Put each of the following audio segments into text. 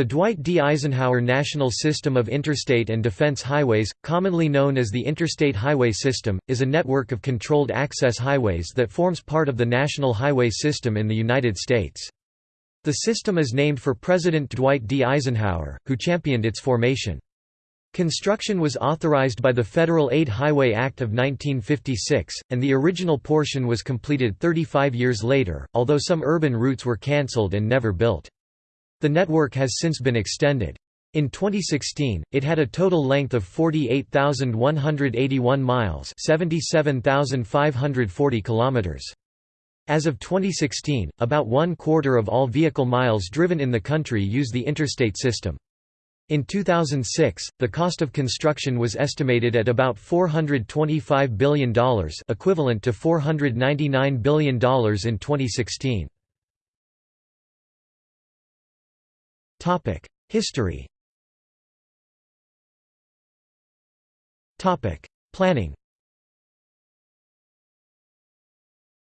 The Dwight D. Eisenhower National System of Interstate and Defense Highways, commonly known as the Interstate Highway System, is a network of controlled access highways that forms part of the National Highway System in the United States. The system is named for President Dwight D. Eisenhower, who championed its formation. Construction was authorized by the Federal Aid Highway Act of 1956, and the original portion was completed 35 years later, although some urban routes were cancelled and never built. The network has since been extended. In 2016, it had a total length of 48,181 miles 77,540 kilometers. As of 2016, about one quarter of all vehicle miles driven in the country use the interstate system. In 2006, the cost of construction was estimated at about $425 billion equivalent to $499 billion in 2016. History. Topic: Planning.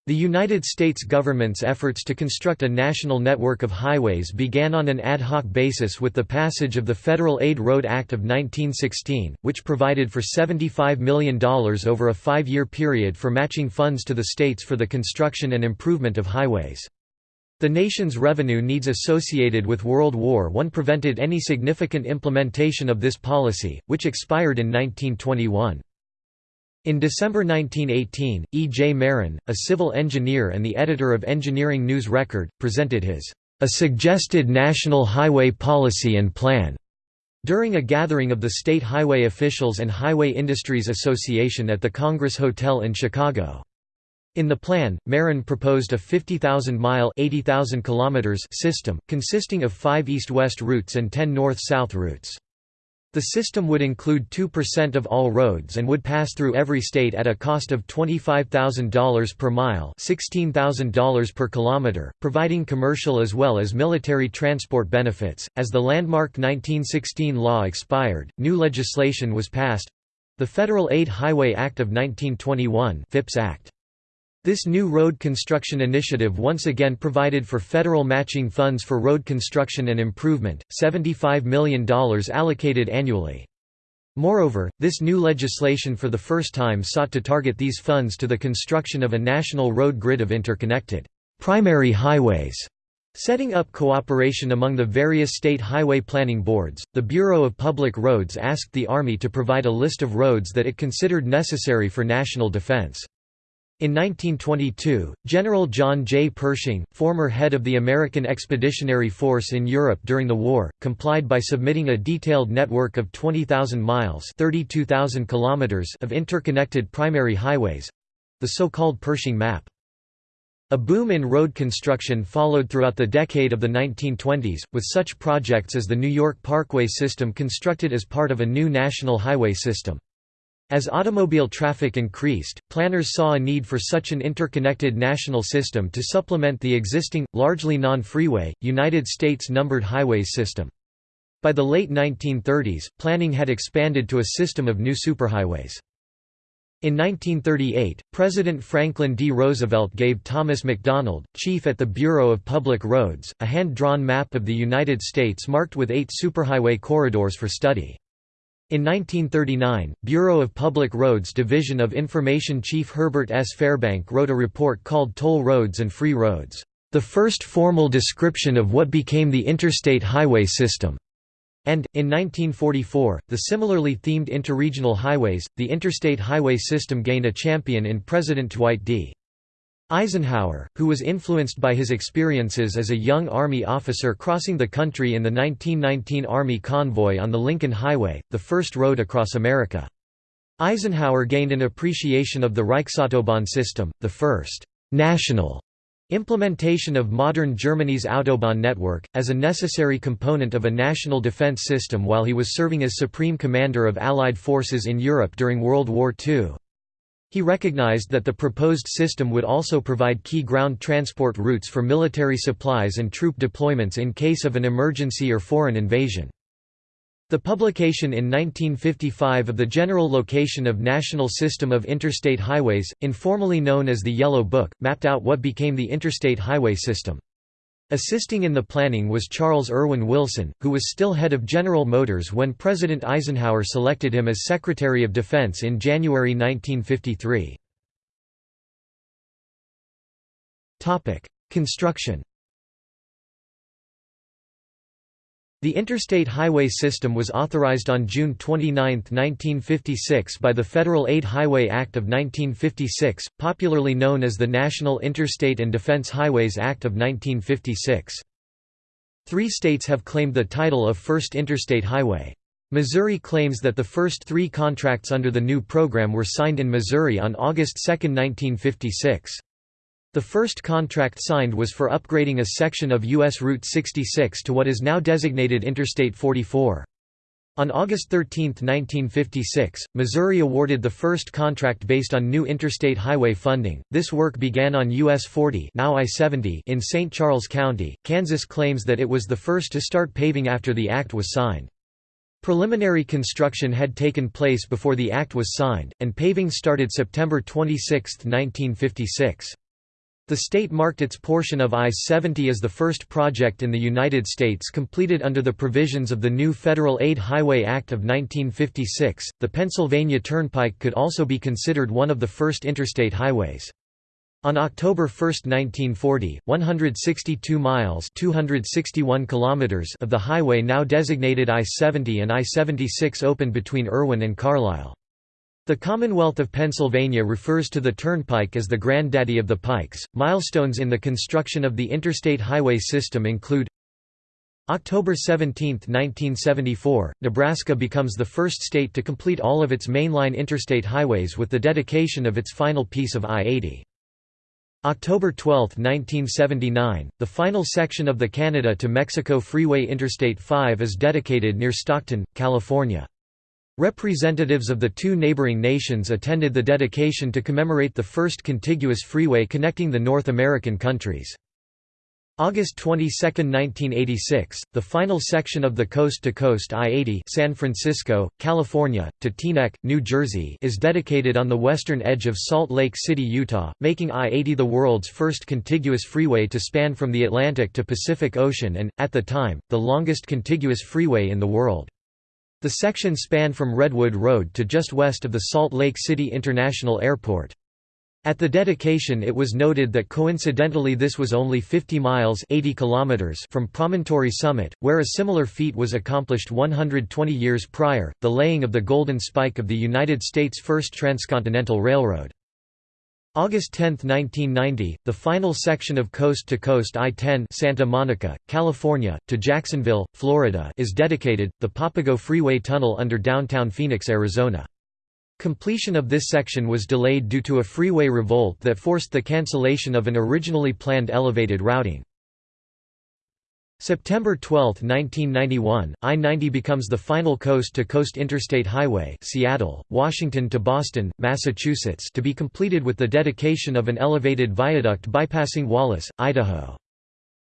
The United States government's efforts to construct a national network of highways began on an ad hoc basis with the passage of the Federal Aid Road Act of 1916, which provided for $75 million over a five-year period for matching funds to the states for the construction and improvement of highways. The nation's revenue needs associated with World War I prevented any significant implementation of this policy, which expired in 1921. In December 1918, E. J. Mehren, a civil engineer and the editor of Engineering News Record, presented his A Suggested National Highway Policy and Plan during a gathering of the state highway officials and Highway Industries Association at the Congress Hotel in Chicago. In the plan, Mehren proposed a 50,000-mile system, consisting of five east-west routes and ten north-south routes. The system would include 2% of all roads and would pass through every state at a cost of $25,000 per mile $16,000 per kilometer, providing commercial as well as military transport benefits. As the landmark 1916 law expired, new legislation was passed—the Federal Aid Highway Act of 1921 Phipps Act. This new road construction initiative once again provided for federal matching funds for road construction and improvement, $75 million allocated annually. Moreover, this new legislation for the first time sought to target these funds to the construction of a national road grid of interconnected primary highways. Setting up cooperation among the various state highway planning boards, the Bureau of Public Roads asked the Army to provide a list of roads that it considered necessary for national defense. In 1922, General John J. Pershing, former head of the American Expeditionary Force in Europe during the war, complied by submitting a detailed network of 20,000 miles kilometers of interconnected primary highways—the so-called Pershing Map. A boom in road construction followed throughout the decade of the 1920s, with such projects as the New York Parkway system constructed as part of a new national highway system. As automobile traffic increased, planners saw a need for such an interconnected national system to supplement the existing, largely non-freeway, United States numbered highways system. By the late 1930s, planning had expanded to a system of new superhighways. In 1938, President Franklin D. Roosevelt gave Thomas MacDonald, chief at the Bureau of Public Roads, a hand-drawn map of the United States marked with eight superhighway corridors for study. In 1939, Bureau of Public Roads Division of Information Chief Herbert S. Fairbank wrote a report called Toll Roads and Free Roads, the first formal description of what became the interstate highway system. And, in 1944, the similarly themed interregional highways, the interstate highway system gained a champion in President Dwight D. Eisenhower, who was influenced by his experiences as a young Army officer crossing the country in the 1919 Army convoy on the Lincoln Highway, the first road across America. Eisenhower gained an appreciation of the Reichsautobahn system, the first «national» implementation of modern Germany's Autobahn network, as a necessary component of a national defense system while he was serving as Supreme Commander of Allied forces in Europe during World War II. He recognized that the proposed system would also provide key ground transport routes for military supplies and troop deployments in case of an emergency or foreign invasion. The publication in 1955 of the General Location of National System of Interstate Highways, informally known as the Yellow Book, mapped out what became the interstate highway system. Assisting in the planning was Charles Erwin Wilson, who was still head of General Motors when President Eisenhower selected him as Secretary of Defense in January 1953. Construction The Interstate Highway System was authorized on June 29, 1956 by the Federal Aid Highway Act of 1956, popularly known as the National Interstate and Defense Highways Act of 1956. Three states have claimed the title of First Interstate Highway. Missouri claims that the first three contracts under the new program were signed in Missouri on August 2, 1956. The first contract signed was for upgrading a section of U.S. Route 66 to what is now designated Interstate 44. On August 13, 1956, Missouri awarded the first contract based on new interstate highway funding. This work began on US 40, now I-70 in St. Charles County. Kansas claims that it was the first to start paving after the act was signed. Preliminary construction had taken place before the act was signed, and paving started September 26, 1956. The state marked its portion of I-70 as the first project in the United States completed under the provisions of the new Federal Aid Highway Act of 1956. The Pennsylvania Turnpike could also be considered one of the first interstate highways. On October 1, 1940, 162 miles 261 kilometers of the highway now designated I-70 and I-76 opened between Irwin and Carlisle. The Commonwealth of Pennsylvania refers to the turnpike as the granddaddy of the pikes. Milestones in the construction of the interstate highway system include October 17, 1974, Nebraska becomes the first state to complete all of its mainline interstate highways with the dedication of its final piece of I-80. October 12, 1979, the final section of the Canada to Mexico Freeway Interstate 5 is dedicated near Stockton, California. Representatives of the two neighboring nations attended the dedication to commemorate the first contiguous freeway connecting the North American countries. August 22, 1986, the final section of the coast-to-coast I-80 San Francisco, California, to Teaneck, New Jersey is dedicated on the western edge of Salt Lake City, Utah, making I-80 the world's first contiguous freeway to span from the Atlantic to Pacific Ocean and, at the time, the longest contiguous freeway in the world. The section spanned from Redwood Road to just west of the Salt Lake City International Airport. At the dedication it was noted that coincidentally this was only 50 miles 80 kilometers from Promontory Summit, where a similar feat was accomplished 120 years prior, the laying of the Golden Spike of the United States' first transcontinental railroad. August 10, 1990, the final section of Coast to Coast I-10 Santa Monica, California, to Jacksonville, Florida is dedicated, the Papago Freeway Tunnel under downtown Phoenix, Arizona. Completion of this section was delayed due to a freeway revolt that forced the cancellation of an originally planned elevated routing. September 12, 1991, I-90 becomes the final coast-to-coast interstate highway Seattle, Washington to Boston, Massachusetts to be completed with the dedication of an elevated viaduct bypassing Wallace, Idaho.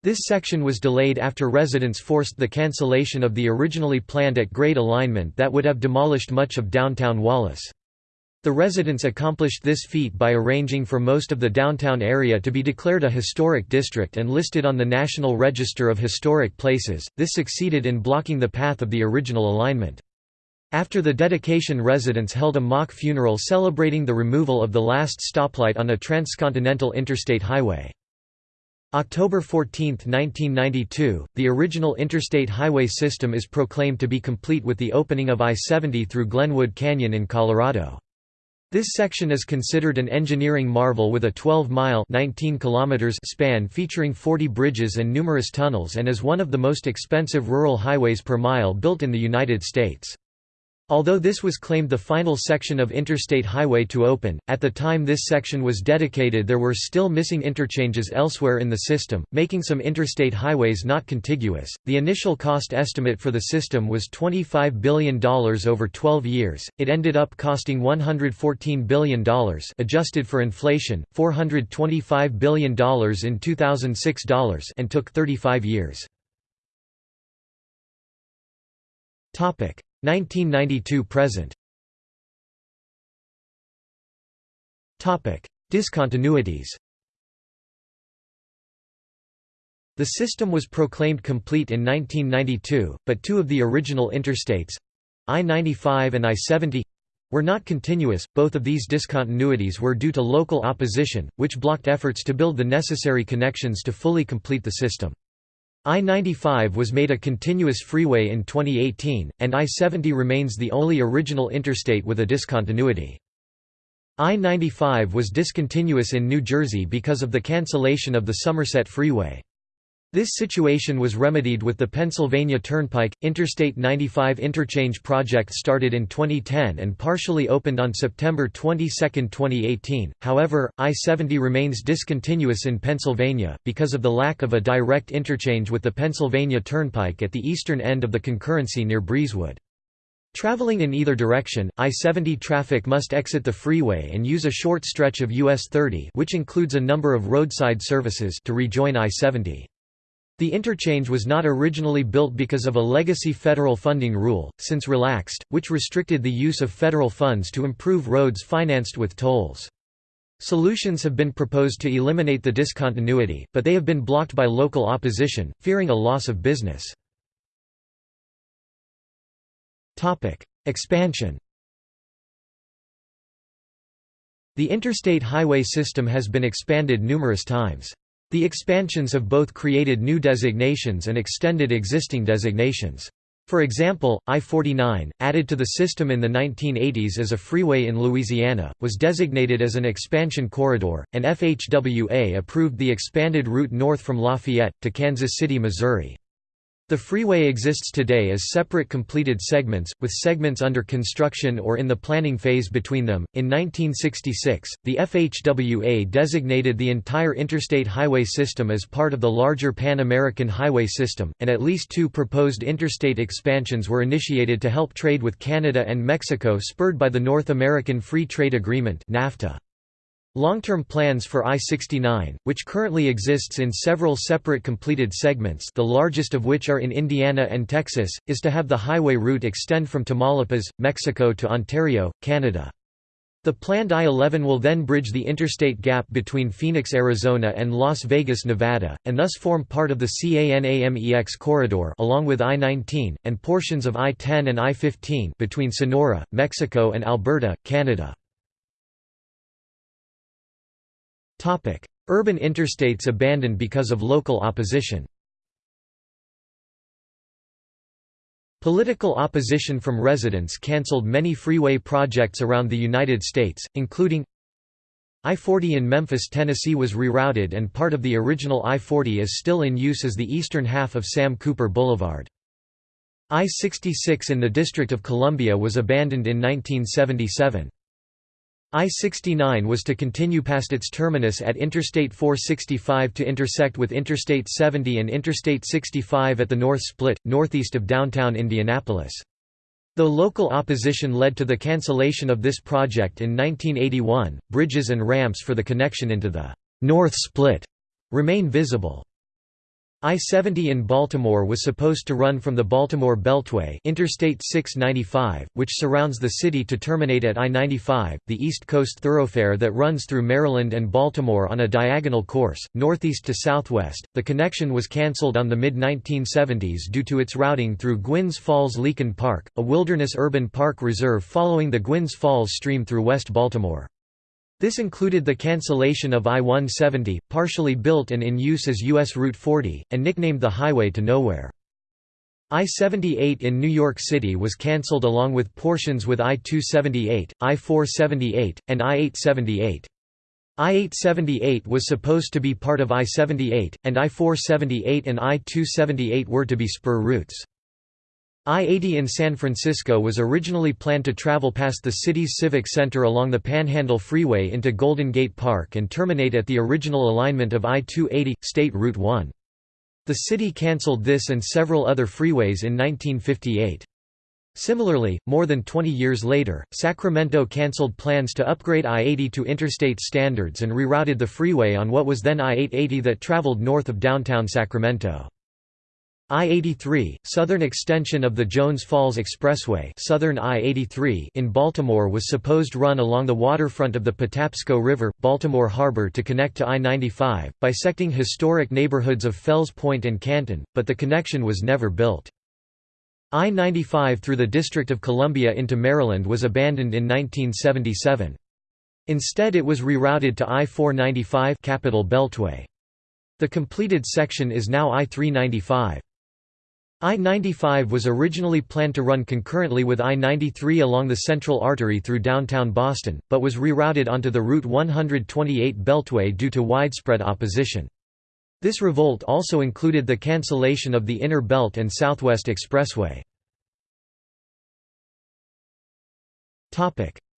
This section was delayed after residents forced the cancellation of the originally planned at-grade alignment that would have demolished much of downtown Wallace. The residents accomplished this feat by arranging for most of the downtown area to be declared a historic district and listed on the National Register of Historic Places. This succeeded in blocking the path of the original alignment. After the dedication residents held a mock funeral celebrating the removal of the last stoplight on a transcontinental interstate highway. October 14, 1992, the original interstate highway system is proclaimed to be complete with the opening of I-70 through Glenwood Canyon in Colorado. This section is considered an engineering marvel with a 12-mile span featuring 40 bridges and numerous tunnels and is one of the most expensive rural highways per mile built in the United States. Although this was claimed the final section of Interstate Highway to open, at the time this section was dedicated there were still missing interchanges elsewhere in the system, making some interstate highways not contiguous. The initial cost estimate for the system was $25 billion over 12 years, it ended up costing $114 billion adjusted for inflation, $425 billion in 2006 dollars and took 35 years. 1992 present Topic: Discontinuities The system was proclaimed complete in 1992, but two of the original interstates—I-95 and I-70—were not continuous. Both of these discontinuities were due to local opposition, which blocked efforts to build the necessary connections to fully complete the system. I-95 was made a continuous freeway in 2018, and I-70 remains the only original interstate with a discontinuity. I-95 was discontinuous in New Jersey because of the cancellation of the Somerset Freeway. This situation was remedied with the Pennsylvania Turnpike. Interstate 95 interchange project started in 2010 and partially opened on September 22, 2018. However, I 70 remains discontinuous in Pennsylvania, because of the lack of a direct interchange with the Pennsylvania Turnpike at the eastern end of the concurrency near Breezewood. Traveling in either direction, I-70 traffic must exit the freeway and use a short stretch of US 30 which includes a number of roadside services to rejoin I-70. The interchange was not originally built because of a legacy federal funding rule, since relaxed, which restricted the use of federal funds to improve roads financed with tolls. Solutions have been proposed to eliminate the discontinuity, but they have been blocked by local opposition, fearing a loss of business. Expansion The interstate highway system has been expanded numerous times. The expansions have both created new designations and extended existing designations. For example, I-49, added to the system in the 1980s as a freeway in Louisiana, was designated as an expansion corridor, and FHWA approved the expanded route north from Lafayette, to Kansas City, Missouri. The freeway exists today as separate completed segments, with segments under construction or in the planning phase between them. In 1966, the FHWA designated the entire interstate highway system as part of the larger Pan American Highway System, and at least two proposed interstate expansions were initiated to help trade with Canada and Mexico spurred by the North American Free Trade Agreement (NAFTA). Long-term plans for I-69, which currently exists in several separate completed segments the largest of which are in Indiana and Texas, is to have the highway route extend from Tamaulipas, Mexico to Ontario, Canada. The planned I-11 will then bridge the interstate gap between Phoenix, Arizona and Las Vegas, Nevada, and thus form part of the CANAMEX corridor along with I-19, and portions of I-10 and I-15 between Sonora, Mexico and Alberta, Canada. Urban interstates abandoned because of local opposition Political opposition from residents cancelled many freeway projects around the United States, including I-40 in Memphis, Tennessee was rerouted and part of the original I-40 is still in use as the eastern half of Sam Cooper Boulevard. I-66 in the District of Columbia was abandoned in 1977. I-69 was to continue past its terminus at Interstate 465 to intersect with Interstate 70 and Interstate 65 at the North Split, northeast of downtown Indianapolis. Though local opposition led to the cancellation of this project in 1981, bridges and ramps for the connection into the North Split remain visible. I-70 in Baltimore was supposed to run from the Baltimore Beltway Interstate 695, which surrounds the city to terminate at I-95, the East Coast thoroughfare that runs through Maryland and Baltimore on a diagonal course, northeast to southwest. The connection was cancelled on the mid-1970s due to its routing through Gwynns Falls-Leakin Park, a wilderness urban park reserve following the Gwynns Falls stream through West Baltimore. This included the cancellation of I-170, partially built and in use as U.S. Route 40, and nicknamed the Highway to Nowhere. I-78 in New York City was cancelled along with portions with I-278, I-478, and I-878. I-878 was supposed to be part of I-78, and I-478 and I-278 were to be spur routes. I-80 in San Francisco was originally planned to travel past the city's civic center along the Panhandle Freeway into Golden Gate Park and terminate at the original alignment of I-280, State Route 1. The city cancelled this and several other freeways in 1958. Similarly, more than 20 years later, Sacramento cancelled plans to upgrade I-80 to interstate standards and rerouted the freeway on what was then I-880 that traveled north of downtown Sacramento. I-83, southern extension of the Jones Falls Expressway southern I-83 in Baltimore was supposed run along the waterfront of the Patapsco River, Baltimore Harbor to connect to I-95, bisecting historic neighborhoods of Fells Point and Canton, but the connection was never built. I-95 through the District of Columbia into Maryland was abandoned in 1977. Instead it was rerouted to I-495 Capital Beltway. The completed section is now I-395. I-95 was originally planned to run concurrently with I-93 along the Central Artery through downtown Boston, but was rerouted onto the Route 128 Beltway due to widespread opposition. This revolt also included the cancellation of the Inner Belt and Southwest Expressway.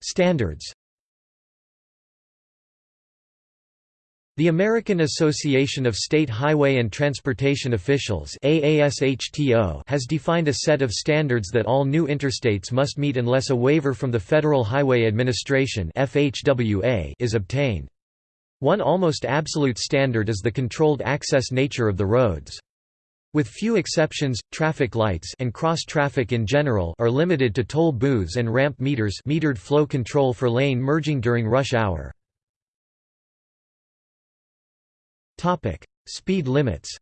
Standards The American Association of State Highway and Transportation Officials has defined a set of standards that all new interstates must meet unless a waiver from the Federal Highway Administration FHWA is obtained. One almost absolute standard is the controlled access nature of the roads. With few exceptions, traffic lights and cross-traffic in general are limited to toll booths and ramp meters metered flow control for lane merging during rush hour. Topic: Speed limits.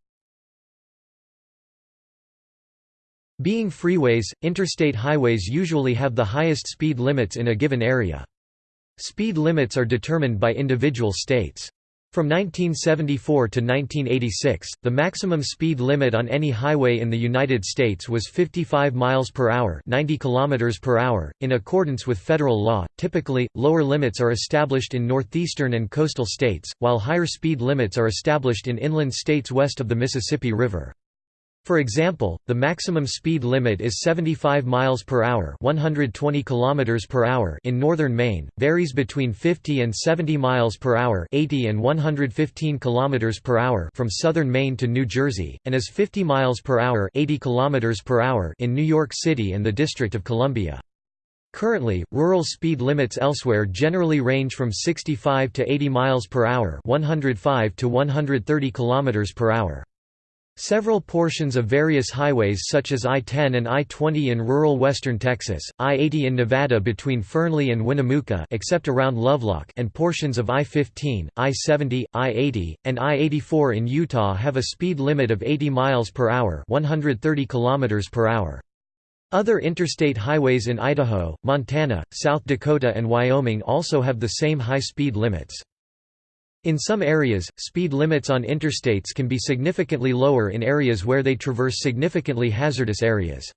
Being freeways, interstate highways usually have the highest speed limits in a given area. Speed limits are determined by individual states. From 1974 to 1986, the maximum speed limit on any highway in the United States was 55 miles per hour, 90 kilometers per hour, in accordance with federal law. Typically, lower limits are established in northeastern and coastal states, while higher speed limits are established in inland states west of the Mississippi River. For example, the maximum speed limit is 75 miles per hour, 120 kilometers per hour in northern Maine, varies between 50 and 70 miles per hour, 80 and 115 kilometers per hour from southern Maine to New Jersey, and is 50 miles per hour, 80 kilometers per hour in New York City and the District of Columbia. Currently, rural speed limits elsewhere generally range from 65 to 80 miles per hour, 105 to 130 kilometers per hour. Several portions of various highways such as I-10 and I-20 in rural western Texas, I-80 in Nevada between Fernley and Winnemucca except around Lovelock and portions of I-15, I-70, I-80, and I-84 in Utah have a speed limit of 80 miles per hour, 130 kilometers per hour. Other interstate highways in Idaho, Montana, South Dakota and Wyoming also have the same high speed limits. In some areas, speed limits on interstates can be significantly lower in areas where they traverse significantly hazardous areas.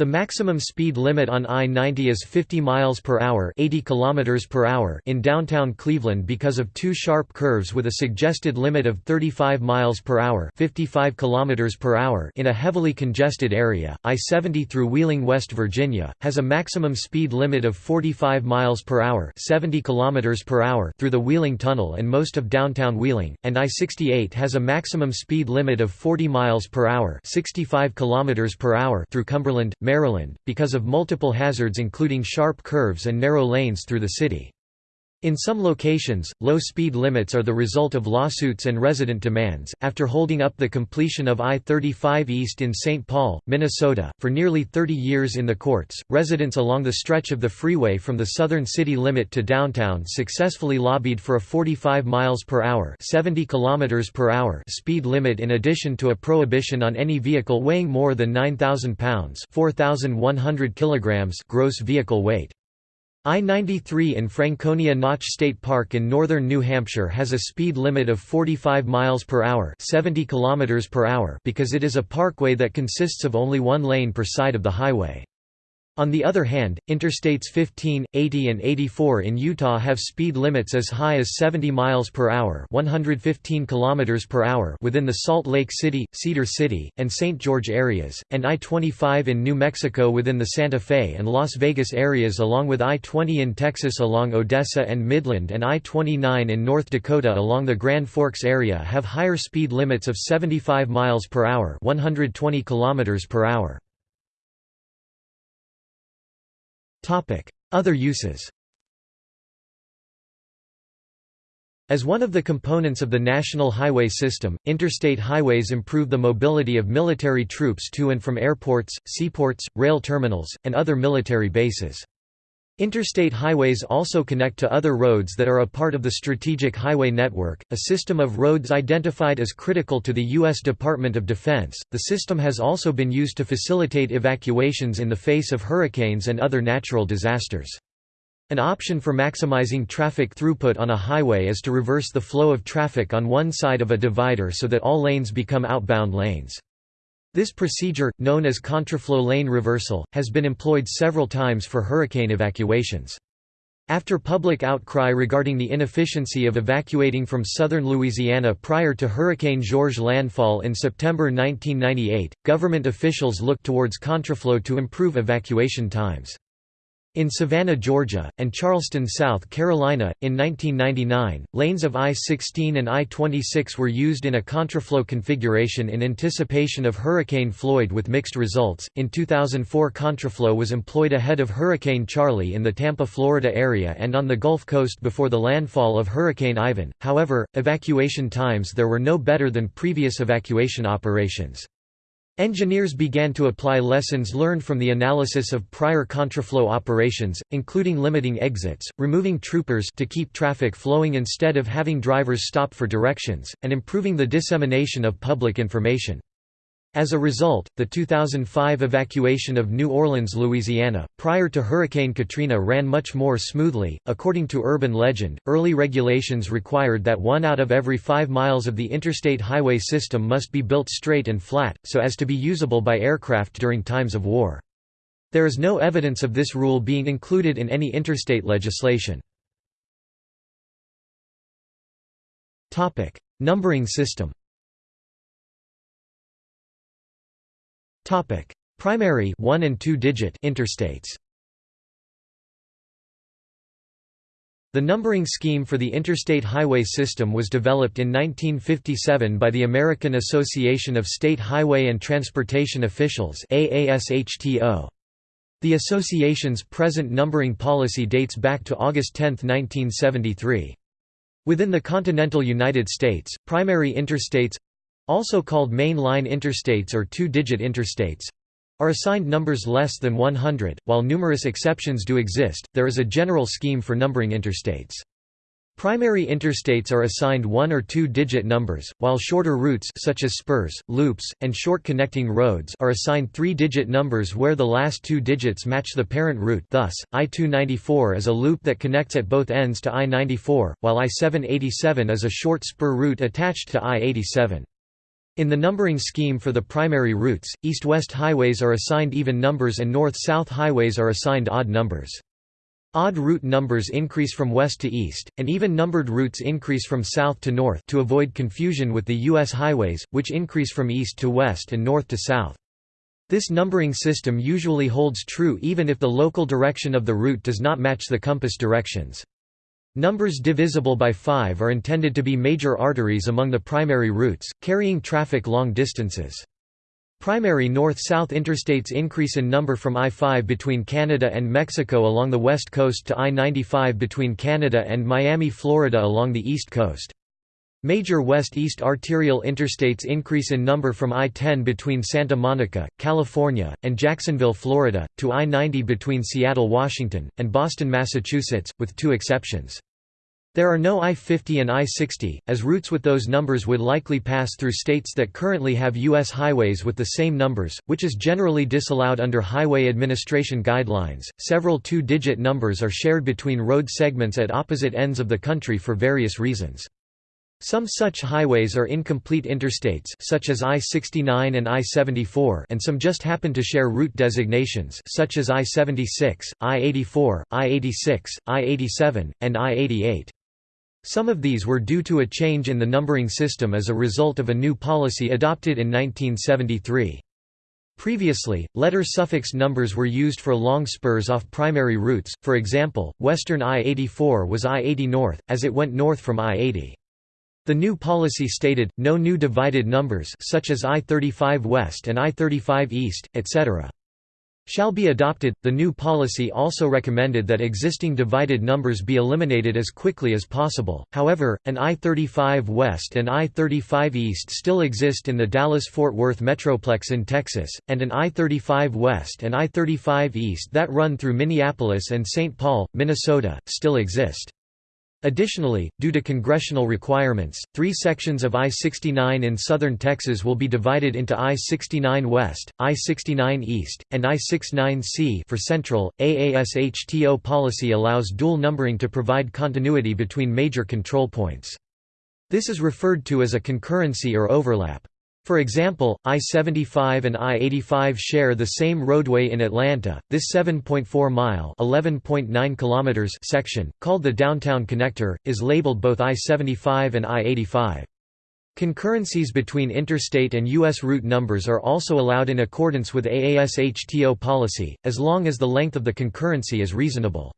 The maximum speed limit on I-90 is 50 miles per hour, 80 kilometers per hour in downtown Cleveland because of two sharp curves with a suggested limit of 35 miles per hour, 55 kilometers per hour in a heavily congested area. I-70 through Wheeling, West Virginia, has a maximum speed limit of 45 miles per hour, 70 kilometers per hour through the Wheeling Tunnel and most of downtown Wheeling, and I-68 has a maximum speed limit of 40 miles per hour, 65 kilometers per hour through Cumberland, Maryland, because of multiple hazards including sharp curves and narrow lanes through the city. In some locations, low speed limits are the result of lawsuits and resident demands. After holding up the completion of I 35 East in St. Paul, Minnesota, for nearly 30 years in the courts, residents along the stretch of the freeway from the southern city limit to downtown successfully lobbied for a 45 miles per hour, 70 kilometers per hour speed limit in addition to a prohibition on any vehicle weighing more than 9,000 pounds, 4,100 kilograms gross vehicle weight. I-93 in Franconia Notch State Park in northern New Hampshire has a speed limit of 45 miles per hour, 70 kilometers per hour because it is a parkway that consists of only one lane per side of the highway. On the other hand, Interstates 15, 80 and 84 in Utah have speed limits as high as 70 miles per hour, 115 kilometers per hour within the Salt Lake City, Cedar City, and St. George areas, and I-25 in New Mexico within the Santa Fe and Las Vegas areas along with I-20 in Texas along Odessa and Midland and I-29 in North Dakota along the Grand Forks area have higher speed limits of 75 miles per hour, 120 kilometers per hour. Other uses As one of the components of the national highway system, interstate highways improve the mobility of military troops to and from airports, seaports, rail terminals, and other military bases. Interstate highways also connect to other roads that are a part of the Strategic Highway Network, a system of roads identified as critical to the U.S. Department of Defense. The system has also been used to facilitate evacuations in the face of hurricanes and other natural disasters. An option for maximizing traffic throughput on a highway is to reverse the flow of traffic on one side of a divider so that all lanes become outbound lanes. This procedure, known as contraflow lane reversal, has been employed several times for hurricane evacuations. After public outcry regarding the inefficiency of evacuating from southern Louisiana prior to Hurricane George landfall in September 1998, government officials looked towards contraflow to improve evacuation times. In Savannah, Georgia, and Charleston, South Carolina, in 1999, lanes of I-16 and I-26 were used in a contraflow configuration in anticipation of Hurricane Floyd with mixed results. In 2004 contraflow was employed ahead of Hurricane Charley in the Tampa, Florida area and on the Gulf Coast before the landfall of Hurricane Ivan. However, evacuation times there were no better than previous evacuation operations. Engineers began to apply lessons learned from the analysis of prior contraflow operations, including limiting exits, removing troopers to keep traffic flowing instead of having drivers stop for directions, and improving the dissemination of public information. As a result, the 2005 evacuation of New Orleans, Louisiana, prior to Hurricane Katrina ran much more smoothly. According to urban legend, early regulations required that one out of every five miles of the interstate highway system must be built straight and flat, so as to be usable by aircraft during times of war. There is no evidence of this rule being included in any interstate legislation. Numbering system Topic: Primary 1 and 2 digit interstates. The numbering scheme for the interstate highway system was developed in 1957 by the American Association of State Highway and Transportation Officials The association's present numbering policy dates back to August 10, 1973. Within the continental United States, primary interstates also called main line interstates or two-digit interstates, are assigned numbers less than 100. While numerous exceptions do exist, there is a general scheme for numbering interstates. Primary interstates are assigned one or two-digit numbers, while shorter routes such as spurs, loops, and short connecting roads are assigned three-digit numbers where the last two digits match the parent route thus, I-294 is a loop that connects at both ends to I-94, while I-787 is a short spur route attached to I-87. In the numbering scheme for the primary routes, east-west highways are assigned even numbers and north-south highways are assigned odd numbers. Odd route numbers increase from west to east, and even-numbered routes increase from south to north to avoid confusion with the U.S. highways, which increase from east to west and north to south. This numbering system usually holds true even if the local direction of the route does not match the compass directions. Numbers divisible by 5 are intended to be major arteries among the primary routes, carrying traffic long distances. Primary north-south interstates increase in number from I-5 between Canada and Mexico along the west coast to I-95 between Canada and Miami, Florida along the east coast. Major west-east arterial interstates increase in number from I-10 between Santa Monica, California, and Jacksonville, Florida, to I-90 between Seattle, Washington, and Boston, Massachusetts, with two exceptions. There are no I-50 and I-60, as routes with those numbers would likely pass through states that currently have U.S. highways with the same numbers, which is generally disallowed under Highway Administration guidelines. Several two-digit numbers are shared between road segments at opposite ends of the country for various reasons. Some such highways are incomplete interstates such as I-69 and I-74 and some just happen to share route designations such as I-76, I-84, I-86, I-87, and I-88. Some of these were due to a change in the numbering system as a result of a new policy adopted in 1973. Previously, letter suffix numbers were used for long spurs off primary routes, for example, western I-84 was I-80 north, as it went north from I-80. The new policy stated, no new divided numbers such as I-35 West and I-35 East, etc. shall be adopted. The new policy also recommended that existing divided numbers be eliminated as quickly as possible. However, an I-35 West and I-35 East still exist in the Dallas-Fort Worth metroplex in Texas, and an I-35 West and I-35 East that run through Minneapolis and St. Paul, Minnesota, still exist. Additionally, due to congressional requirements, three sections of I-69 in southern Texas will be divided into I-69 West, I-69 East, and I-69C for Central. AASHTO policy allows dual numbering to provide continuity between major control points. This is referred to as a concurrency or overlap. For example, I-75 and I-85 share the same roadway in Atlanta. This 7.4-mile (11.9 kilometers) section, called the Downtown Connector, is labeled both I-75 and I-85. Concurrencies between interstate and U.S. route numbers are also allowed in accordance with AASHTO policy, as long as the length of the concurrency is reasonable.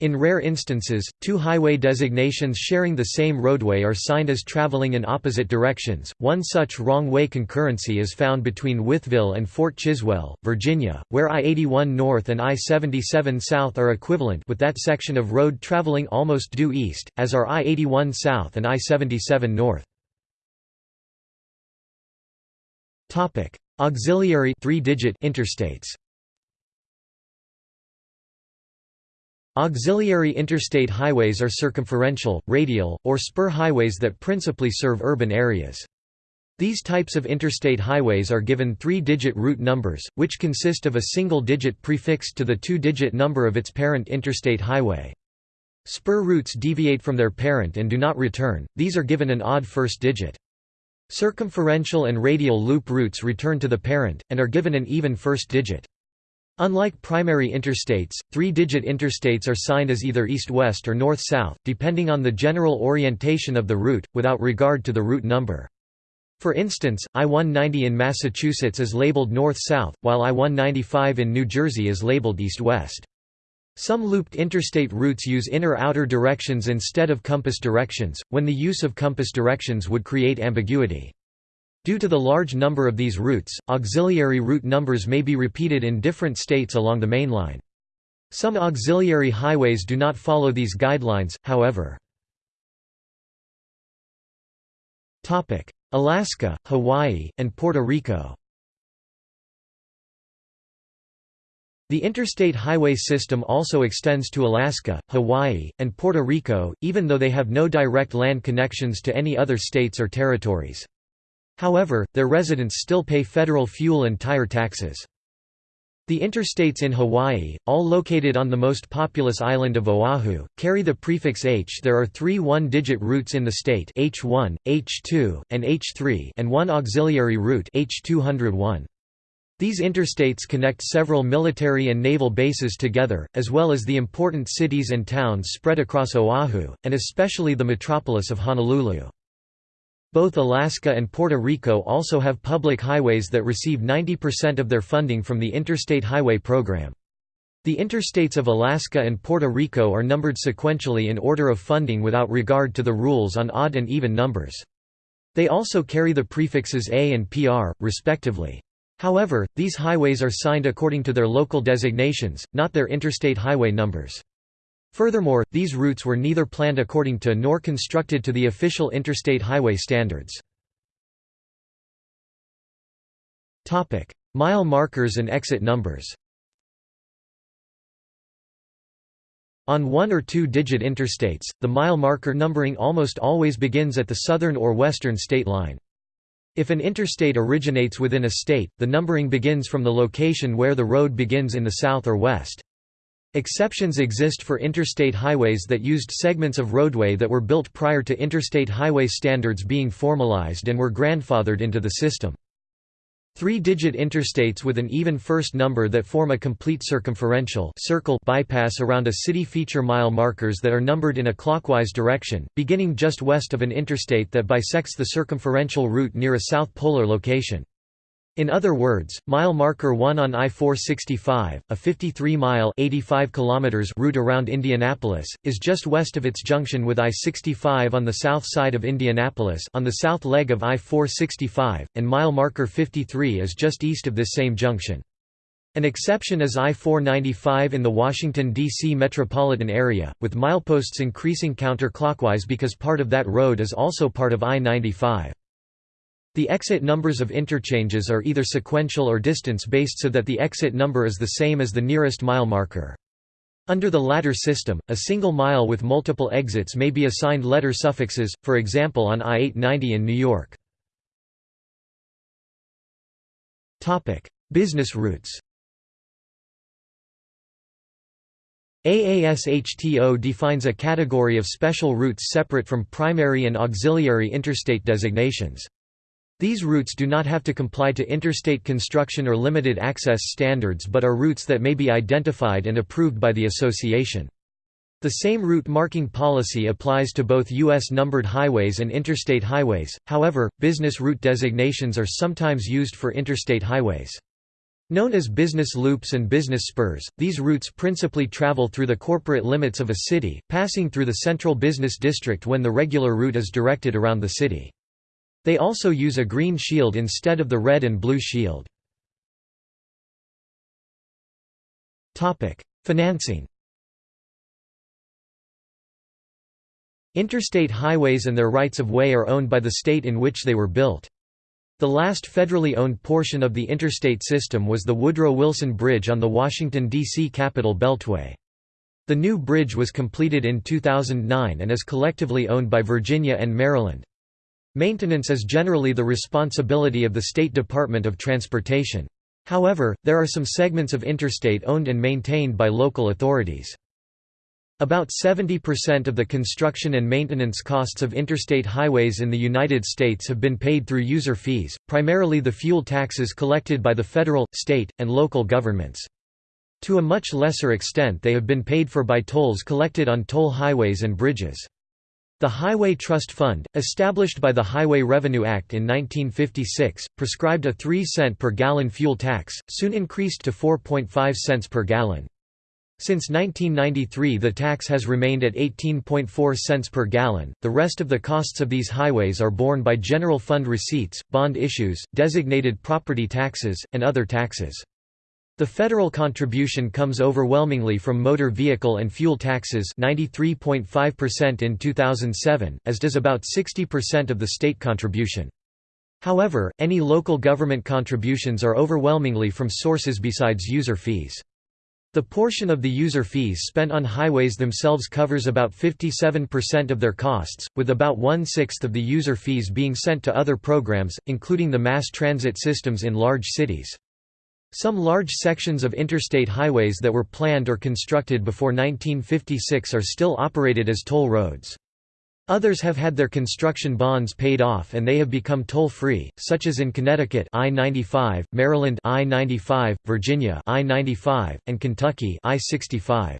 In rare instances, two highway designations sharing the same roadway are signed as traveling in opposite directions. One such wrong-way concurrency is found between Wytheville and Fort Chiswell, Virginia, where I-81 North and I-77 South are equivalent with that section of road traveling almost due east, as are I-81 South and I-77 North. Auxiliary three-digit interstates Auxiliary interstate highways are circumferential, radial, or spur highways that principally serve urban areas. These types of interstate highways are given three-digit route numbers, which consist of a single digit prefixed to the two-digit number of its parent interstate highway. Spur routes deviate from their parent and do not return, these are given an odd first digit. Circumferential and radial loop routes return to the parent, and are given an even first digit. Unlike primary interstates, three-digit interstates are signed as either east-west or north-south, depending on the general orientation of the route, without regard to the route number. For instance, I-190 in Massachusetts is labeled north-south, while I-195 in New Jersey is labeled east-west. Some looped interstate routes use inner-outer directions instead of compass directions, when the use of compass directions would create ambiguity. Due to the large number of these routes, auxiliary route numbers may be repeated in different states along the main line. Some auxiliary highways do not follow these guidelines, however. Alaska, Hawaii, and Puerto Rico The interstate highway system also extends to Alaska, Hawaii, and Puerto Rico, even though they have no direct land connections to any other states or territories. However, their residents still pay federal fuel and tire taxes. The interstates in Hawaii, all located on the most populous island of Oahu, carry the prefix H. There are three one-digit routes in the state H1, H2, and H3 and one auxiliary route H201. These interstates connect several military and naval bases together, as well as the important cities and towns spread across Oahu, and especially the metropolis of Honolulu. Both Alaska and Puerto Rico also have public highways that receive 90% of their funding from the Interstate Highway Program. The interstates of Alaska and Puerto Rico are numbered sequentially in order of funding without regard to the rules on odd and even numbers. They also carry the prefixes A and PR, respectively. However, these highways are signed according to their local designations, not their interstate highway numbers. Furthermore, these routes were neither planned according to nor constructed to the official interstate highway standards. Mile markers and exit numbers On one- or two-digit interstates, the mile marker numbering almost always begins at the southern or western state line. If an interstate originates within a state, the numbering begins from the location where the road begins in the south or west. Exceptions exist for interstate highways that used segments of roadway that were built prior to interstate highway standards being formalized and were grandfathered into the system. Three-digit interstates with an even first number that form a complete circumferential circle bypass around a city feature mile markers that are numbered in a clockwise direction, beginning just west of an interstate that bisects the circumferential route near a south polar location. In other words, mile marker 1 on I-465, a 53-mile route around Indianapolis, is just west of its junction with I-65 on the south side of Indianapolis on the south leg of I-465, and mile marker 53 is just east of this same junction. An exception is I-495 in the Washington, D.C. metropolitan area, with mileposts increasing counterclockwise because part of that road is also part of I-95. The exit numbers of interchanges are either sequential or distance-based so that the exit number is the same as the nearest mile marker. Under the latter system, a single mile with multiple exits may be assigned letter suffixes, for example on I-890 in New York. Business routes AASHTO defines a category of special routes separate from primary and auxiliary interstate designations. These routes do not have to comply to interstate construction or limited access standards but are routes that may be identified and approved by the association. The same route marking policy applies to both U.S. numbered highways and interstate highways, however, business route designations are sometimes used for interstate highways. Known as business loops and business spurs, these routes principally travel through the corporate limits of a city, passing through the central business district when the regular route is directed around the city. They also use a green shield instead of the red and blue shield. Financing Interstate highways and their rights-of-way are owned by the state in which they were built. The last federally owned portion of the interstate system was the Woodrow Wilson Bridge on the Washington, D.C. Capital Beltway. The new bridge was completed in 2009 and is collectively owned by Virginia and Maryland. Maintenance is generally the responsibility of the State Department of Transportation. However, there are some segments of interstate owned and maintained by local authorities. About 70% of the construction and maintenance costs of interstate highways in the United States have been paid through user fees, primarily the fuel taxes collected by the federal, state, and local governments. To a much lesser extent they have been paid for by tolls collected on toll highways and bridges. The Highway Trust Fund, established by the Highway Revenue Act in 1956, prescribed a 3 cent per gallon fuel tax, soon increased to 4.5 cents per gallon. Since 1993 the tax has remained at 18.4 cents per gallon. The rest of the costs of these highways are borne by general fund receipts, bond issues, designated property taxes, and other taxes. The federal contribution comes overwhelmingly from motor vehicle and fuel taxes 93.5% in 2007, as does about 60% of the state contribution. However, any local government contributions are overwhelmingly from sources besides user fees. The portion of the user fees spent on highways themselves covers about 57% of their costs, with about one-sixth of the user fees being sent to other programs, including the mass transit systems in large cities. Some large sections of interstate highways that were planned or constructed before 1956 are still operated as toll roads. Others have had their construction bonds paid off and they have become toll-free, such as in Connecticut I-95, Maryland I-95, Virginia I-95, and Kentucky I-65.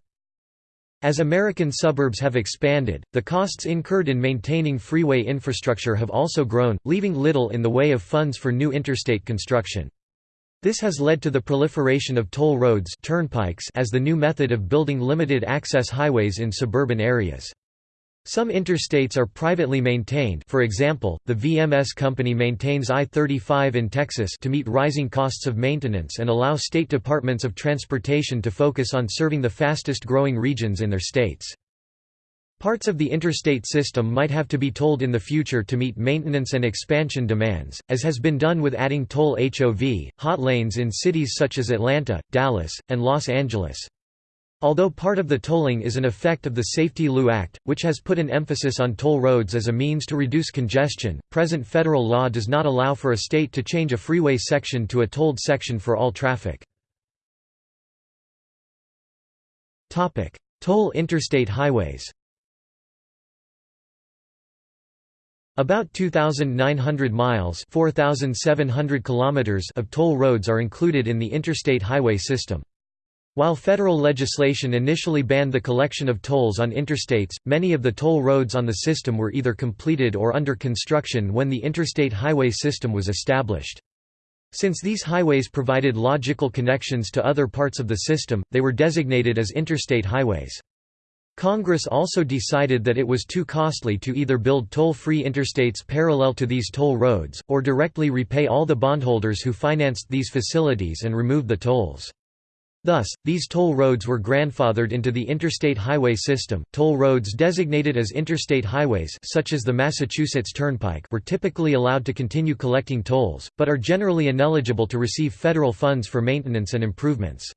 As American suburbs have expanded, the costs incurred in maintaining freeway infrastructure have also grown, leaving little in the way of funds for new interstate construction. This has led to the proliferation of toll roads turnpikes as the new method of building limited access highways in suburban areas. Some interstates are privately maintained for example, the VMS company maintains I-35 in Texas to meet rising costs of maintenance and allow state departments of transportation to focus on serving the fastest growing regions in their states. Parts of the interstate system might have to be tolled in the future to meet maintenance and expansion demands, as has been done with adding toll HOV, hot lanes in cities such as Atlanta, Dallas, and Los Angeles. Although part of the tolling is an effect of the SAFETEA-LU Act, which has put an emphasis on toll roads as a means to reduce congestion, present federal law does not allow for a state to change a freeway section to a tolled section for all traffic. Toll interstate highways About 2,900 miles 4,700 kilometers of toll roads are included in the interstate highway system. While federal legislation initially banned the collection of tolls on interstates, many of the toll roads on the system were either completed or under construction when the interstate highway system was established. Since these highways provided logical connections to other parts of the system, they were designated as interstate highways. Congress also decided that it was too costly to either build toll-free interstates parallel to these toll roads, or directly repay all the bondholders who financed these facilities and remove the tolls. Thus, these toll roads were grandfathered into the interstate highway system. Toll roads designated as interstate highways, such as the Massachusetts Turnpike, were typically allowed to continue collecting tolls, but are generally ineligible to receive federal funds for maintenance and improvements.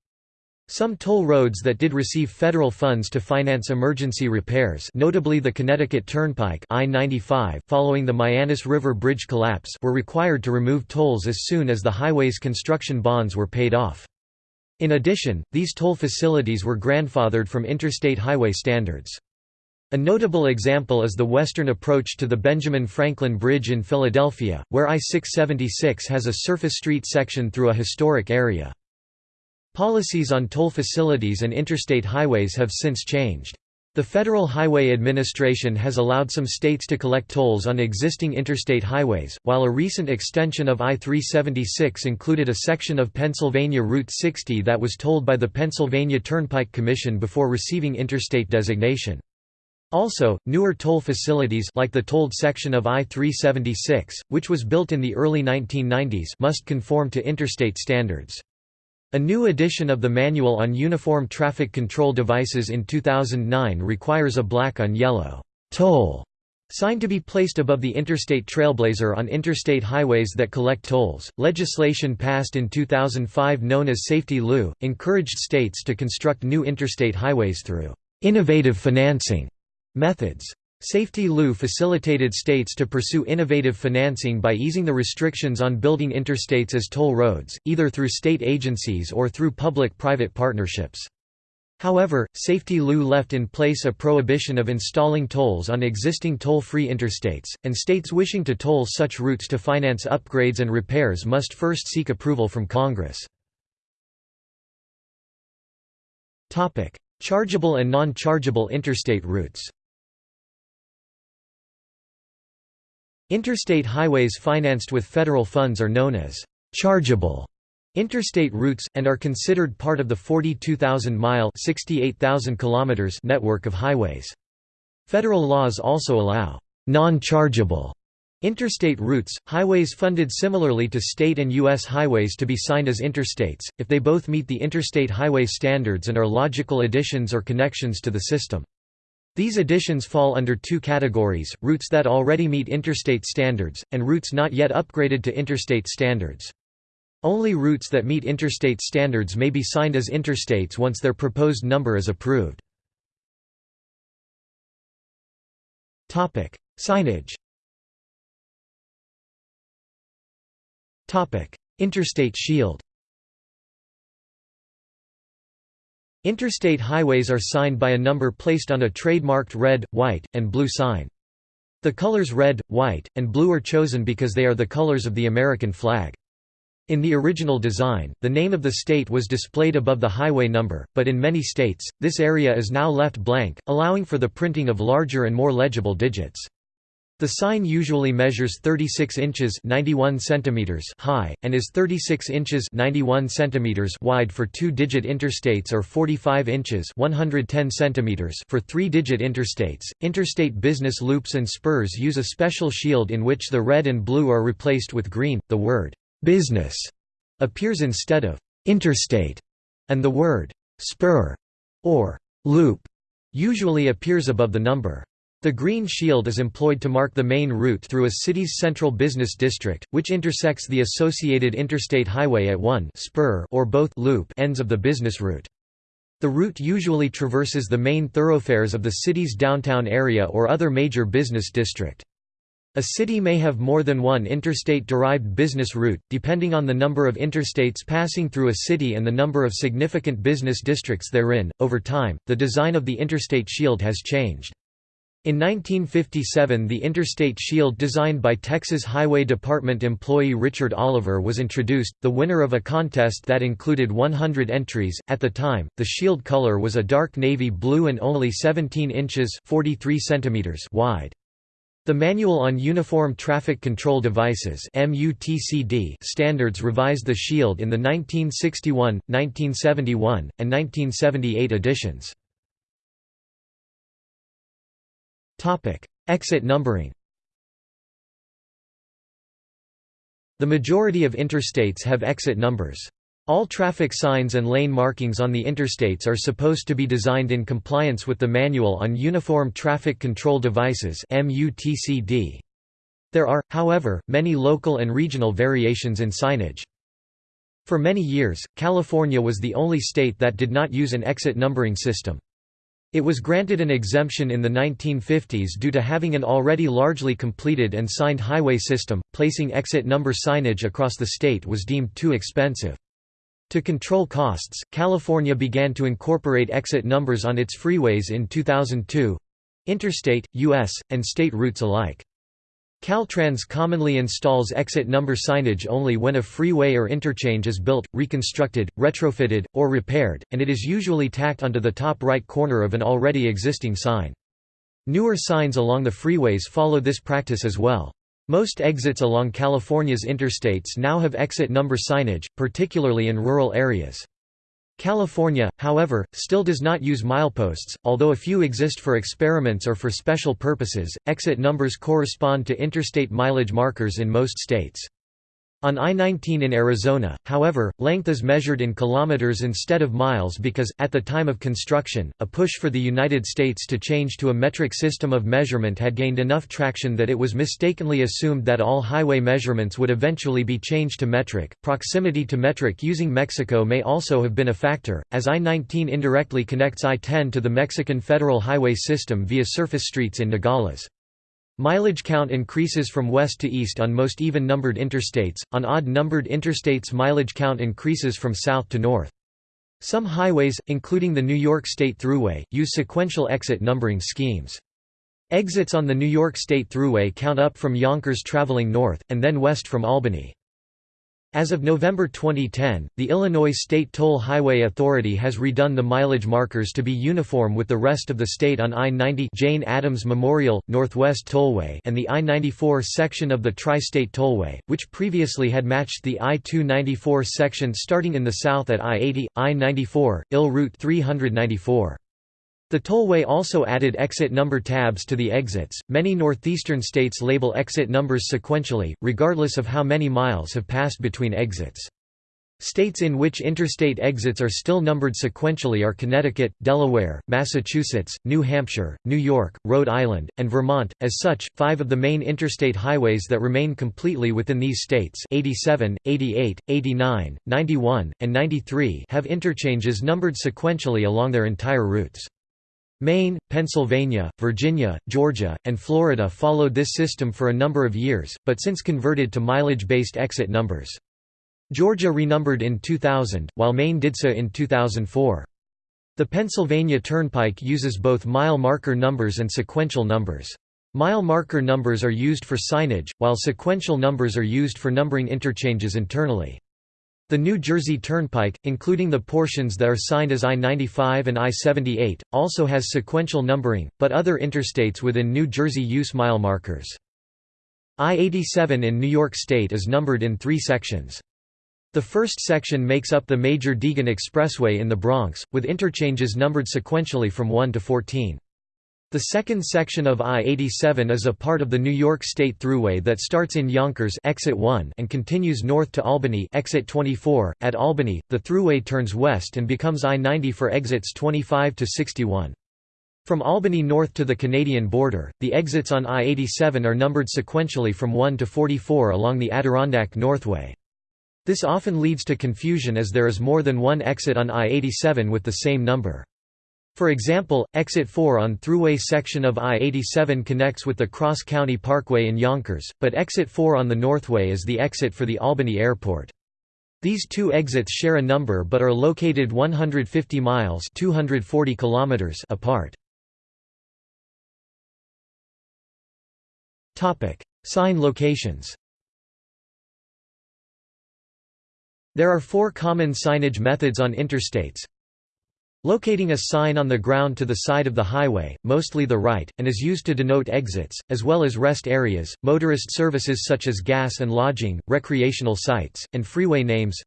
Some toll roads that did receive federal funds to finance emergency repairs notably the Connecticut Turnpike I-95 following the Mianus River Bridge collapse were required to remove tolls as soon as the highway's construction bonds were paid off. In addition, these toll facilities were grandfathered from interstate highway standards. A notable example is the western approach to the Benjamin Franklin Bridge in Philadelphia, where I-676 has a surface street section through a historic area. Policies on toll facilities and interstate highways have since changed. The Federal Highway Administration has allowed some states to collect tolls on existing interstate highways, while a recent extension of I-376 included a section of Pennsylvania Route 60 that was tolled by the Pennsylvania Turnpike Commission before receiving interstate designation. Also, newer toll facilities like the tolled section of I-376, which was built in the early 1990s must conform to interstate standards. A new edition of the Manual on Uniform Traffic Control Devices in 2009 requires a black on yellow toll sign to be placed above the Interstate Trailblazer on interstate highways that collect tolls. Legislation passed in 2005 known as SAFETEA-LU encouraged states to construct new interstate highways through innovative financing methods. SAFETEA-LU facilitated states to pursue innovative financing by easing the restrictions on building interstates as toll roads, either through state agencies or through public-private partnerships. However, SAFETEA-LU left in place a prohibition of installing tolls on existing toll-free interstates, and states wishing to toll such routes to finance upgrades and repairs must first seek approval from Congress. Chargeable and non-chargeable interstate routes Interstate highways financed with federal funds are known as chargeable interstate routes, and are considered part of the 42,000-mile network of highways. Federal laws also allow non-chargeable interstate routes, highways funded similarly to state and U.S. highways to be signed as interstates, if they both meet the interstate highway standards and are logical additions or connections to the system. These additions fall under two categories, routes that already meet interstate standards, and routes not yet upgraded to interstate standards. Only routes that meet interstate standards may be signed as interstates once their proposed number is approved. Signage Interstate shield Interstate highways are signed by a number placed on a trademarked red, white, and blue sign. The colors red, white, and blue are chosen because they are the colors of the American flag. In the original design, the name of the state was displayed above the highway number, but in many states, this area is now left blank, allowing for the printing of larger and more legible digits. The sign usually measures 36 inches 91 centimeters high, and is 36 inches 91 centimeters wide for two-digit interstates or 45 inches 110 centimeters for three-digit interstates. Interstate business loops and spurs use a special shield in which the red and blue are replaced with green. The word business appears instead of interstate, and the word spur or loop usually appears above the number. The green shield is employed to mark the main route through a city's central business district, which intersects the associated interstate highway at one spur or both loop ends of the business route. The route usually traverses the main thoroughfares of the city's downtown area or other major business district. A city may have more than one interstate-derived business route, depending on the number of interstates passing through a city and the number of significant business districts therein. Over time, the design of the interstate shield has changed. In 1957 the Interstate Shield designed by Texas Highway Department employee Richard Oliver was introduced, the winner of a contest that included 100 entries. At the time, the shield color was a dark navy blue and only 17 inches 43 centimeters wide. The Manual on Uniform Traffic Control Devices standards revised the shield in the 1961, 1971, and 1978 editions. Exit numbering The majority of interstates have exit numbers. All traffic signs and lane markings on the interstates are supposed to be designed in compliance with the Manual on Uniform Traffic Control Devices There are, however, many local and regional variations in signage. For many years, California was the only state that did not use an exit numbering system. It was granted an exemption in the 1950s due to having an already largely completed and signed highway system, placing exit number signage across the state was deemed too expensive. To control costs, California began to incorporate exit numbers on its freeways in 2002—interstate, U.S., and state routes alike. Caltrans commonly installs exit number signage only when a freeway or interchange is built, reconstructed, retrofitted, or repaired, and it is usually tacked onto the top right corner of an already existing sign. Newer signs along the freeways follow this practice as well. Most exits along California's interstates now have exit number signage, particularly in rural areas. California, however, still does not use mileposts, although a few exist for experiments or for special purposes. Exit numbers correspond to interstate mileage markers in most states. On I-19 in Arizona, however, length is measured in kilometers instead of miles because, at the time of construction, a push for the United States to change to a metric system of measurement had gained enough traction that it was mistakenly assumed that all highway measurements would eventually be changed to metric. Proximity to metric using Mexico may also have been a factor, as I-19 indirectly connects I-10 to the Mexican federal highway system via surface streets in Nogales. Mileage count increases from west to east on most even-numbered interstates, on odd-numbered interstates mileage count increases from south to north. Some highways, including the New York State Thruway, use sequential exit numbering schemes. Exits on the New York State Thruway count up from Yonkers traveling north, and then west from Albany. As of November 2010, the Illinois State Toll Highway Authority has redone the mileage markers to be uniform with the rest of the state on I-90 Jane Addams Memorial, Northwest Tollway and the I-94 section of the Tri-State Tollway, which previously had matched the I-294 section starting in the south at I-80, I-94, IL Route 394. The tollway also added exit number tabs to the exits. Many northeastern states label exit numbers sequentially, regardless of how many miles have passed between exits. States in which interstate exits are still numbered sequentially are Connecticut, Delaware, Massachusetts, New Hampshire, New York, Rhode Island, and Vermont. As such, five of the main interstate highways that remain completely within these states 87, 88, 89, 91, and 93 have interchanges numbered sequentially along their entire routes. Maine, Pennsylvania, Virginia, Georgia, and Florida followed this system for a number of years, but since converted to mileage-based exit numbers. Georgia renumbered in 2000, while Maine did so in 2004. The Pennsylvania Turnpike uses both mile marker numbers and sequential numbers. Mile marker numbers are used for signage, while sequential numbers are used for numbering interchanges internally. The New Jersey Turnpike, including the portions that are signed as I-95 and I-78, also has sequential numbering, but other interstates within New Jersey use mile markers. I-87 in New York State is numbered in three sections. The first section makes up the major Deegan Expressway in the Bronx, with interchanges numbered sequentially from 1 to 14. The second section of I-87 is a part of the New York State Thruway that starts in Yonkers exit 1 and continues north to Albany exit 24. At Albany, the Thruway turns west and becomes I-90 for exits 25 to 61. From Albany north to the Canadian border, the exits on I-87 are numbered sequentially from 1 to 44 along the Adirondack Northway. This often leads to confusion as there is more than one exit on I-87 with the same number. For example, Exit 4 on Thruway section of I-87 connects with the Cross County Parkway in Yonkers, but Exit 4 on the Northway is the exit for the Albany Airport. These two exits share a number but are located 150 miles 240 kilometers apart. Sign locations There are four common signage methods on interstates, Locating a sign on the ground to the side of the highway, mostly the right, and is used to denote exits, as well as rest areas, motorist services such as gas and lodging, recreational sites, and freeway names.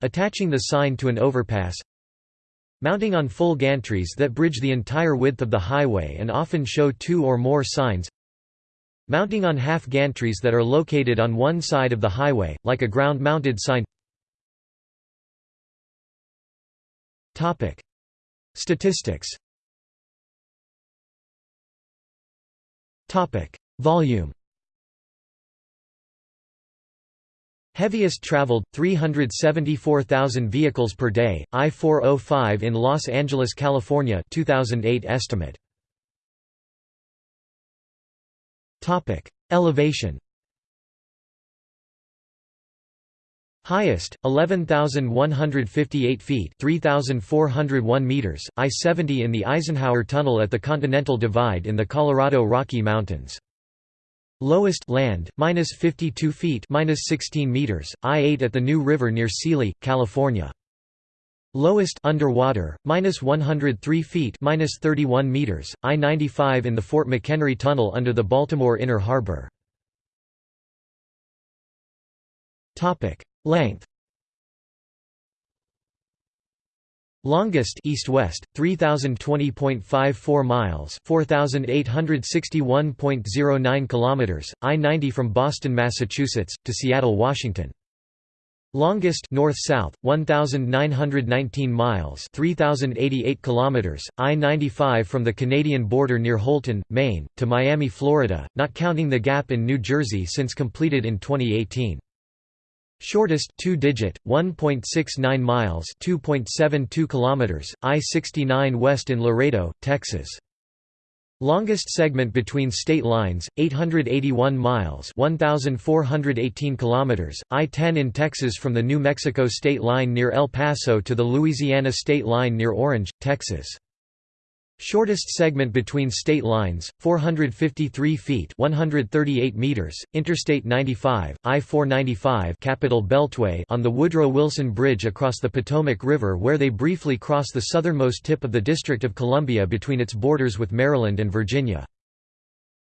Attaching the sign to an overpass. Mounting on full gantries that bridge the entire width of the highway and often show two or more signs. Mounting on half gantries that are located on one side of the highway, like a ground-mounted sign Topic: Statistics. Topic: Volume. Heaviest traveled 374,000 vehicles per day. I-405 in Los Angeles, California, 2008 estimate. Topic: Elevation. Highest, 11,158 feet 3,401 meters, I-70 in the Eisenhower Tunnel at the Continental Divide in the Colorado Rocky Mountains. Lowest land, minus 52 feet minus 16 meters, I-8 at the New River near Seeley, California. Lowest underwater, minus 103 feet minus 31 meters, I-95 in the Fort McHenry Tunnel under the Baltimore Inner Harbor. Length. Longest east-west 3020.54 miles 4861.09 kilometers I-90 from Boston Massachusetts to Seattle Washington. Longest north-south 1919 miles 3088 kilometers I-95 from the Canadian border near Houlton Maine to Miami Florida not counting the gap in New Jersey since completed in 2018 Shortest two-digit 1.69 miles 2.72 kilometers I-69 west in Laredo Texas. Longest segment between state lines 881 miles 1418 kilometers I-10 in Texas from the New Mexico state line near El Paso to the Louisiana state line near Orange Texas Shortest segment between state lines, 453 feet 138 meters, Interstate 95, I-495 Capital Beltway on the Woodrow Wilson Bridge across the Potomac River where they briefly cross the southernmost tip of the District of Columbia between its borders with Maryland and Virginia.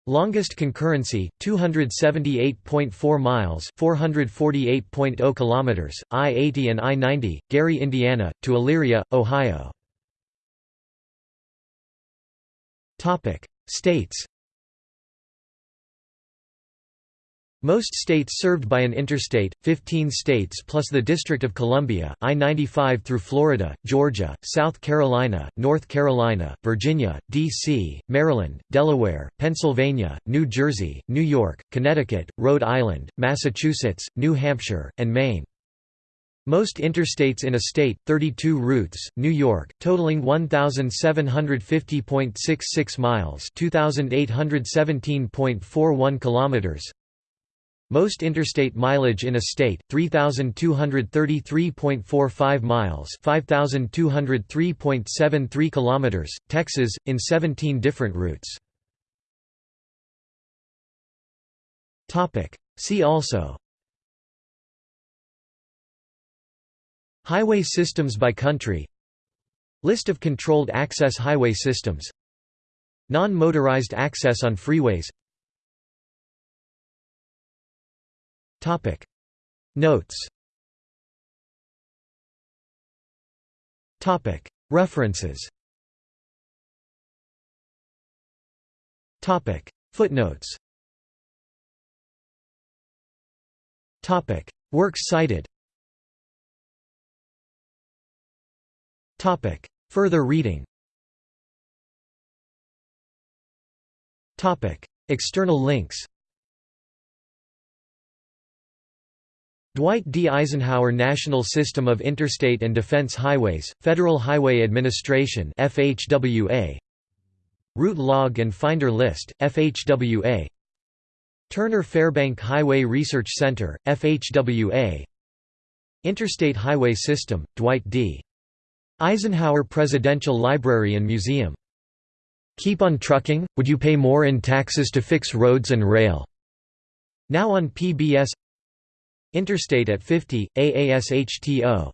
Longest concurrency 278.4 miles 448.0 kilometers I-80 and I-90 Gary Indiana to Elyria Ohio Topic: States. Most states served by an interstate, 15 states plus the District of Columbia, I-95 through Florida, Georgia, South Carolina, North Carolina, Virginia, D.C., Maryland, Delaware, Pennsylvania, New Jersey, New York, Connecticut, Rhode Island, Massachusetts, New Hampshire, and Maine. Most interstates in a state, 32 routes, New York, totaling 1,750.66 miles 2,817.41 kilometers. Most interstate mileage in a state, 3,233.45 miles 5,203.73 kilometers, Texas, in 17 different routes. See also Highway systems by country. List of controlled access highway systems. Non-motorized access on freeways. Notes. References. Footnotes. Works cited Topic. Further reading Topic. External links Dwight D. Eisenhower National System of Interstate and Defense Highways, Federal Highway Administration FHWA Route Log and Finder List, FHWA Turner Fairbank Highway Research Center, FHWA Interstate Highway System, Dwight D. Eisenhower Presidential Library and Museum. Keep on trucking, would you pay more in taxes to fix roads and rail? Now on PBS Interstate at 50, AASHTO